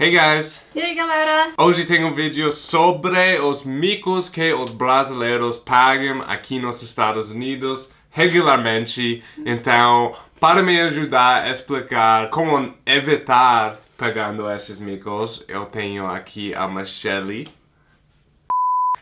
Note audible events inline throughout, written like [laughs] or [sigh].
Hey guys! E aí galera? Hoje tem um vídeo sobre os micos que os brasileiros pagam aqui nos Estados Unidos regularmente. Então, para me ajudar a explicar como evitar pagando esses micos, eu tenho aqui a Michelle.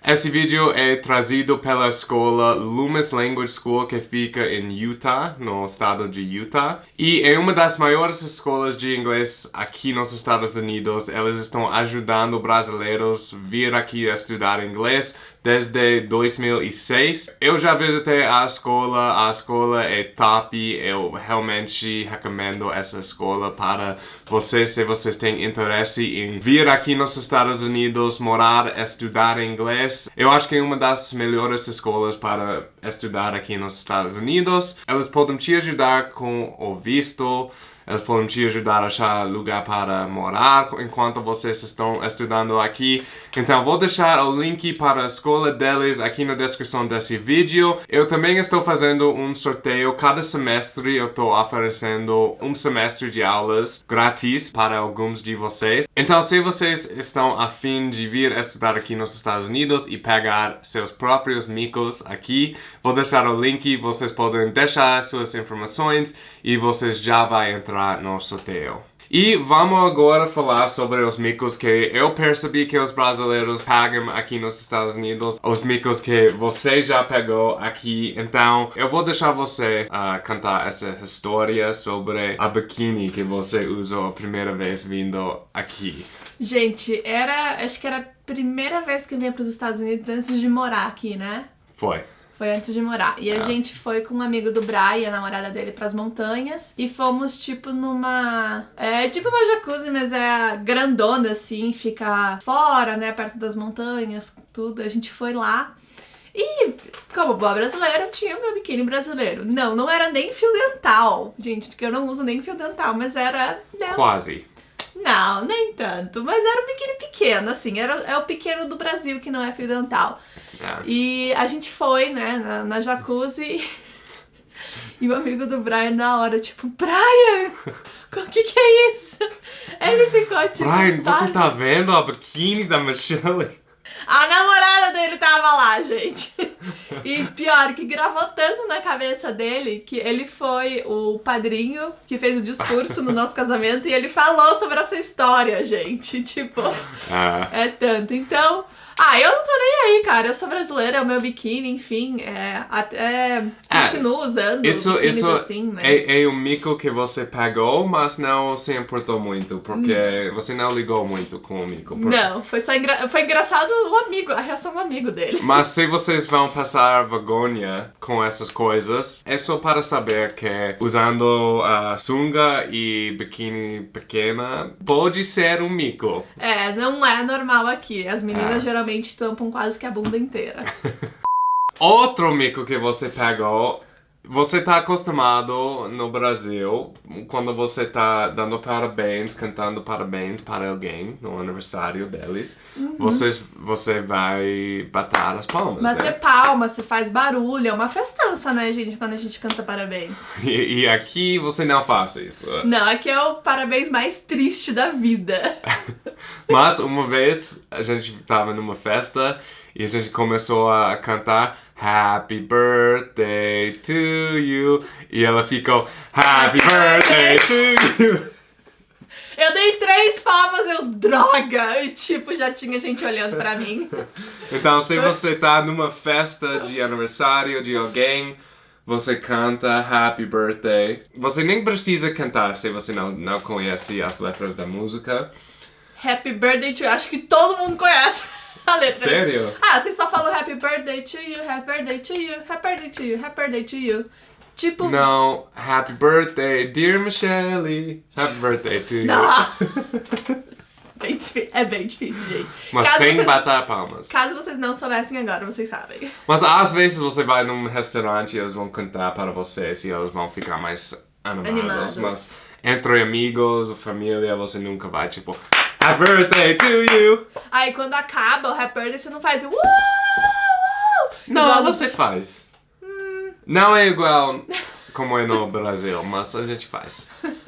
Esse vídeo é trazido pela escola Loomis Language School que fica em Utah, no estado de Utah. E é uma das maiores escolas de inglês aqui nos Estados Unidos. Elas estão ajudando brasileiros vir aqui a estudar inglês desde 2006. Eu já visitei a escola, a escola é top, eu realmente recomendo essa escola para vocês, se vocês têm interesse em vir aqui nos Estados Unidos, morar, estudar inglês. Eu acho que é uma das melhores escolas para estudar aqui nos Estados Unidos. Elas podem te ajudar com o visto, eles podem te ajudar a achar lugar para morar enquanto vocês estão estudando aqui. Então vou deixar o link para a escola deles aqui na descrição desse vídeo. Eu também estou fazendo um sorteio. Cada semestre eu estou oferecendo um semestre de aulas grátis para alguns de vocês. Então se vocês estão a fim de vir estudar aqui nos Estados Unidos e pegar seus próprios micos aqui, vou deixar o link. Vocês podem deixar suas informações e vocês já entrar entrar no sorteio. E vamos agora falar sobre os micos que eu percebi que os brasileiros pagam aqui nos Estados Unidos. Os micos que você já pegou aqui. Então, eu vou deixar você uh, cantar essa história sobre a biquíni que você usou a primeira vez vindo aqui. Gente, era... acho que era a primeira vez que eu vinha para os Estados Unidos antes de morar aqui, né? Foi. Foi antes de morar. E a é. gente foi com um amigo do Brian, a namorada dele, pras montanhas. E fomos, tipo, numa... É tipo uma jacuzzi, mas é grandona, assim. Fica fora, né? Perto das montanhas, tudo. A gente foi lá. E, como boa brasileira, tinha meu biquíni brasileiro. Não, não era nem fio dental. Gente, que eu não uso nem fio dental, mas era... Né? Quase. Não, nem tanto. Mas era um biquíni pequeno, assim. Era, é o pequeno do Brasil, que não é fio dental. É. E a gente foi, né, na, na jacuzzi. [laughs] E o amigo do Brian na hora, tipo, Brian, o que que é isso? Ele ficou tipo... Brian, você tá vendo a biquíni da Michelle? A namorada dele tava lá, gente. E pior, que gravou tanto na cabeça dele que ele foi o padrinho que fez o discurso no nosso casamento e ele falou sobre essa história, gente. Tipo, ah. é tanto. Então, ah, eu não tô nem aí, cara. Eu sou brasileira, é o meu biquíni, enfim. É, até é, continuo usando isso, isso assim, mas... é, é um mico que você pagou, mas não se importou muito, porque não. você não ligou muito com o mico. Porque... Não, foi só engra... foi engraçado o amigo, a reação do amigo dele. [laughs] Mas se vocês vão passar vergonha com essas coisas, é só para saber que usando a sunga e biquíni pequena pode ser um mico. É, não é normal aqui. As meninas é. geralmente geralmente tampam quase que a bunda inteira. [laughs] Outro mico que você pegou você tá acostumado no Brasil, quando você tá dando parabéns, cantando parabéns para alguém no aniversário deles, uhum. você, você vai bater as palmas, Bater né? palmas, você faz barulho, é uma festança, né, gente, quando a gente canta parabéns. E, e aqui você não faz isso. Não, aqui é o parabéns mais triste da vida. [laughs] Mas uma vez a gente tava numa festa e a gente começou a cantar Happy birthday to you. E ela ficou Happy birthday to you. Eu dei três palmas, eu, droga! E tipo, já tinha gente olhando pra mim. Então, se você tá numa festa de aniversário de alguém, você canta Happy Birthday. Você nem precisa cantar se você não, não conhece as letras da música. Happy Birthday to you, acho que todo mundo conhece [laughs] a letra. Sério? Ah, vocês só falam Happy Birthday to you, Happy Birthday to you, Happy Birthday to you, Happy Birthday to you. Tipo... Não, Happy Birthday, dear Michelle, Happy Birthday to you. [laughs] Bem é bem difícil, gente. Mas caso sem vocês, bater palmas. Caso vocês não soubessem agora, vocês sabem. Mas às vezes você vai num restaurante e eles vão cantar para vocês e eles vão ficar mais animados. animados. Mas entre amigos família, você nunca vai, tipo, Happy birthday to you! Aí quando acaba o happy birthday, você não faz uh, uh, Não, você faz. Hum. Não é igual como é no Brasil, mas a gente faz. [laughs]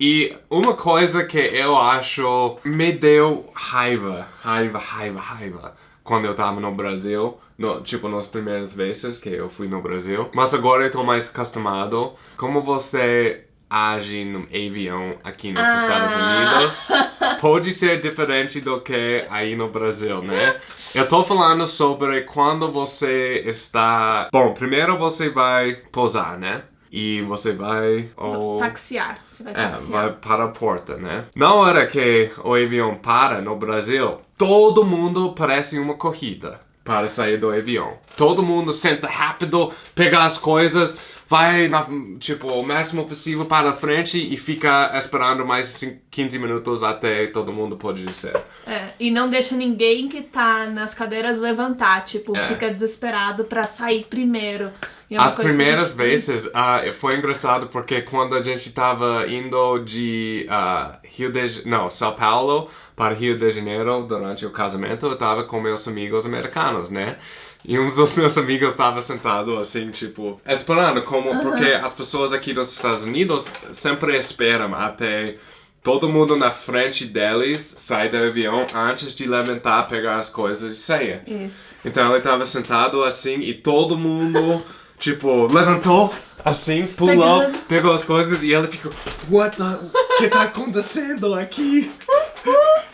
E uma coisa que eu acho me deu raiva, raiva, raiva, raiva, quando eu tava no Brasil, no, tipo, nas primeiras vezes que eu fui no Brasil. Mas agora eu tô mais acostumado. Como você age no avião aqui nos Ah. Estados Unidos pode ser diferente do que aí no Brasil, né? Eu tô falando sobre quando você está... Bom, primeiro você vai pousar, né? E você vai... ao- Taxiar. Você vai é, taxiar. vai para a porta, né? Na hora que o avião para no Brasil, todo mundo parece uma corrida para sair do avião. Todo mundo senta rápido, pega as coisas, vai, na, tipo, o máximo possível para a frente e fica esperando mais cin- 15 minutos até todo mundo pode descer. É, e não deixa ninguém que tá nas cadeiras levantar, tipo, É. fica desesperado pra sair primeiro. É As primeiras gente- vezes ah, foi engraçado porque quando a gente tava indo de ah, Rio de não, São Paulo para Rio de Janeiro durante o casamento, eu tava com meus amigos americanos, né? E um dos meus amigos estava sentado assim, tipo, esperando como porque as pessoas aqui dos Estados Unidos sempre esperam até todo mundo na frente deles sai do avião antes de levantar, pegar as coisas e sair. Isso. Então ele tava sentado assim e todo mundo, tipo, levantou assim, pulou, pegou as coisas e ele ficou, What the... O que tá acontecendo aqui?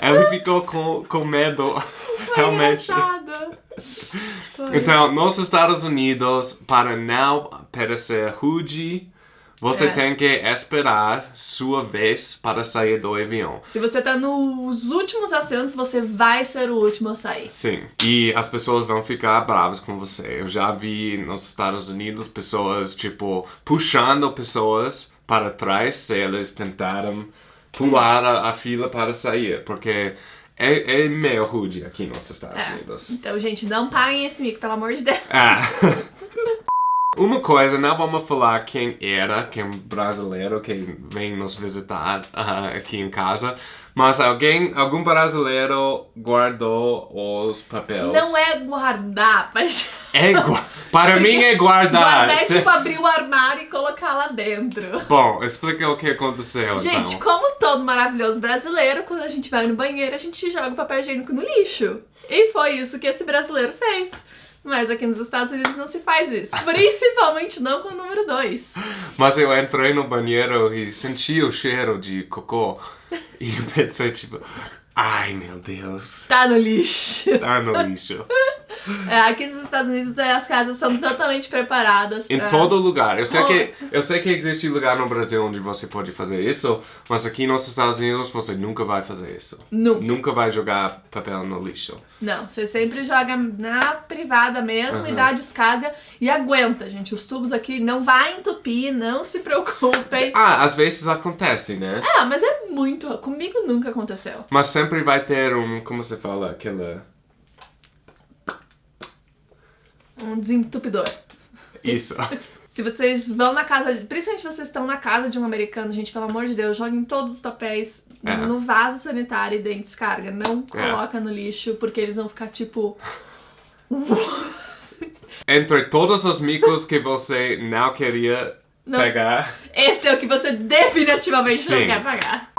ele ficou com, com medo, realmente. Então, nos Estados Unidos, para não parecer rude, você É. tem que esperar sua vez para sair do avião. Se você tá nos últimos assentos, você vai ser o último a sair. Sim, e as pessoas vão ficar bravas com você. Eu já vi nos Estados Unidos pessoas, tipo, puxando pessoas para trás se eles tentaram pular a, a fila para sair, porque é, é meio rude aqui nos Estados É. Unidos. Então, gente, não paguem esse mico, pelo amor de Deus. Ah. [laughs] Uma coisa, não vamos falar quem era, quem brasileiro que vem nos visitar [laughs] ah, aqui em casa, mas alguém, algum brasileiro guardou os papéis. Não é guardar, mas. É gua- [laughs] Para mim é guardar. Guardar é tipo abrir o armário e colocar lá dentro. Bom, explica o que aconteceu Gente, então. como todo maravilhoso brasileiro, quando a gente vai no banheiro, a gente joga o papel higiênico no lixo. E foi isso que esse brasileiro fez. Mas aqui nos Estados Unidos não se faz isso. [laughs] Principalmente não com o número 2. Mas eu entrei no banheiro e senti o cheiro de cocô. E [laughs] pensei, tipo, ai meu Deus, Tá no lixo. tá no lixo. [laughs] É, aqui nos Estados Unidos é, as casas são totalmente preparadas pra... Em todo lugar. Eu sei, que, eu sei que existe lugar no Brasil onde você pode fazer isso, mas aqui nos Estados Unidos você nunca vai fazer isso. Nunca. Nunca vai jogar papel no lixo. Não, você sempre joga na privada mesmo e dá a descarga e aguenta, gente. Os tubos aqui não vai entupir, não se preocupem. Ah, às vezes acontece, né? Ah, mas é muito. Comigo nunca aconteceu. Mas sempre vai ter um, como se fala, aquela... Um desentupidor. Isso. [laughs] Se vocês vão na casa, principalmente se vocês estão na casa de um americano, gente, pelo amor de Deus, joguem todos os papéis É. no vaso sanitário e deem descarga. Não É. coloca no lixo, porque eles vão ficar tipo. [laughs] Entre todos os micos que você não queria Não. pegar. Esse é o que você definitivamente Sim. não quer pagar.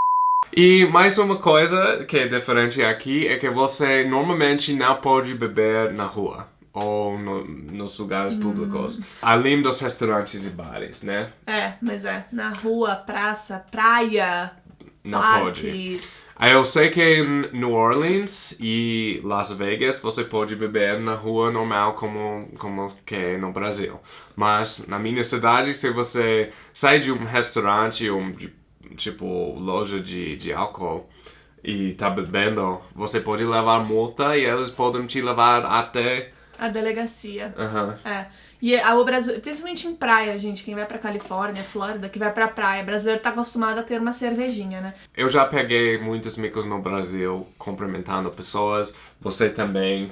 E mais uma coisa que é diferente aqui é que você normalmente não pode beber na rua ou no- nos lugares Hum. públicos, além dos restaurantes e bares, né? É, mas é. Na rua, praça, praia, Não parque. pode. Aí Eu sei que em New Orleans e Las Vegas você pode beber na rua normal como, como que é no Brasil. Mas na minha cidade, se você sai de um restaurante ou de- tipo loja de, de álcool e tá bebendo, você pode levar multa e eles podem te levar até... A delegacia. Aham. É. E a, o Brasil, principalmente em praia, gente, quem vai pra Califórnia, Flórida, que vai pra praia, brasileiro tá acostumado a ter uma cervejinha, né? Eu já peguei muitos micos no Brasil cumprimentando pessoas, você também,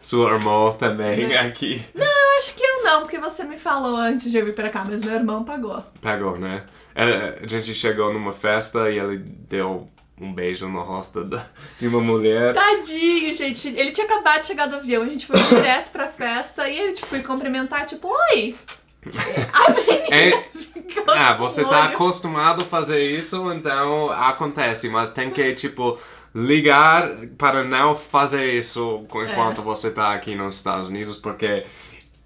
sua irmã também Né? aqui. Eu acho que eu não, porque você me falou antes de eu vir pra cá, mas meu irmão pagou. Pegou, né? É, A gente chegou numa festa e ele deu um beijo no rosto da- de uma mulher. Tadinho, gente. Ele tinha acabado de chegar do avião, a gente foi direto pra festa e ele, tipo, foi cumprimentar, tipo, oi, A menina É- ficou Ah, você tá olho. acostumado a fazer isso, então acontece, mas tem que, tipo, ligar para não fazer isso enquanto você tá aqui nos Estados Unidos, porque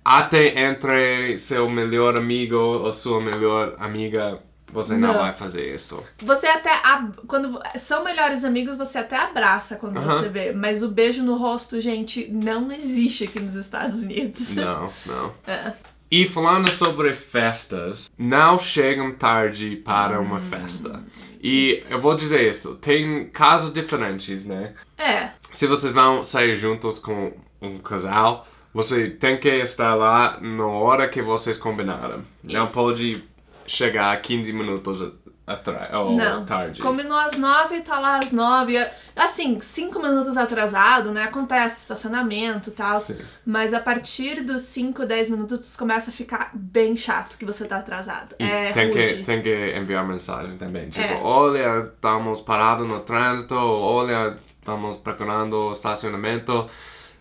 até entre seu melhor amigo ou sua melhor amiga, você não, Não. vai fazer isso. Você até. ab- Quando são melhores amigos, você até abraça quando Aham. você vê. Mas o beijo no rosto, gente, não existe aqui nos Estados Unidos. [laughs] Não, não. É. E falando sobre festas, não chegam tarde para uma festa. E Isso. eu vou dizer isso, tem casos diferentes, né? É. Se vocês vão sair juntos com um casal, você tem que estar lá na hora que vocês combinaram. Não Isso. pode chegar 15 minutos atrás ou Não. tarde. Combinou às nove, tá lá às nove. Assim, cinco minutos atrasado, né? Acontece estacionamento e tal. Sim. Mas a partir dos 5, 10 minutos começa a ficar bem chato que você tá atrasado. E é tem, rude. que, tem que enviar mensagem também. Tipo, É. olha, estamos parados no trânsito, olha, estamos procurando estacionamento.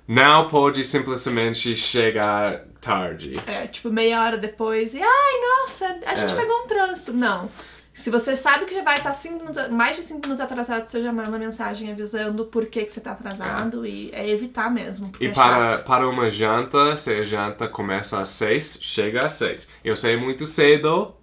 Não pode simplesmente chegar tarde. É, tipo, meia hora depois e ai, nossa, a gente É. pegou um trânsito. Não. Se você sabe que já vai estar cinco minutos, mais de 5 minutos atrasado, você já manda mensagem avisando por que, que você tá atrasado e é evitar mesmo. E é para, chato. para uma janta, se a janta começa às seis, chega às seis. Eu sei muito cedo,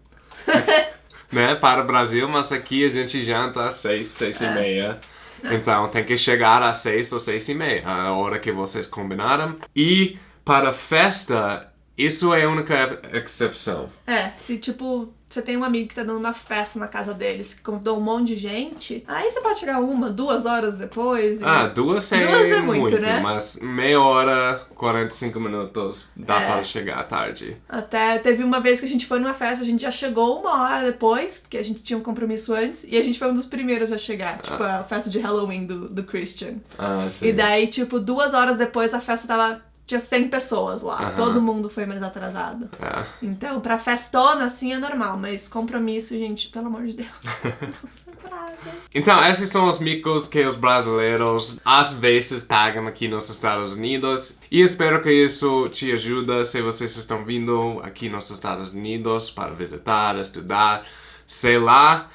[laughs] né, para o Brasil, mas aqui a gente janta às seis, seis e É. meia. Então tem que chegar às seis ou seis e meia, a hora que vocês combinaram. E para festa, isso é a única exceção. É, se tipo, você tem um amigo que tá dando uma festa na casa deles, que convidou um monte de gente, aí você pode chegar uma, duas horas depois. e- Ah, duas é, Duas é muito, muito, né? mas meia hora, 45 minutos, dá É. para chegar tarde. Até teve uma vez que a gente foi numa festa, a gente já chegou uma hora depois, porque a gente tinha um compromisso antes, e a gente foi um dos primeiros a chegar, tipo a festa de Halloween do, do Christian. Ah, sim. E daí, tipo, duas horas depois a festa tava. Tinha 100 pessoas lá. Aham. Todo mundo foi mais atrasado. É. Então, pra festona, assim, é normal. Mas compromisso, gente, pelo amor de Deus. [laughs] Não se atrasa. Então, esses são os micos que os brasileiros às vezes pagam aqui nos Estados Unidos. E espero que isso te ajude se vocês estão vindo aqui nos Estados Unidos para visitar, estudar, sei lá.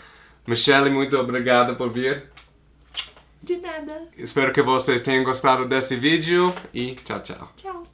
Michelle, muito obrigado por vir. De nada. Espero que vocês tenham gostado desse vídeo e tchau, tchau. Tchau.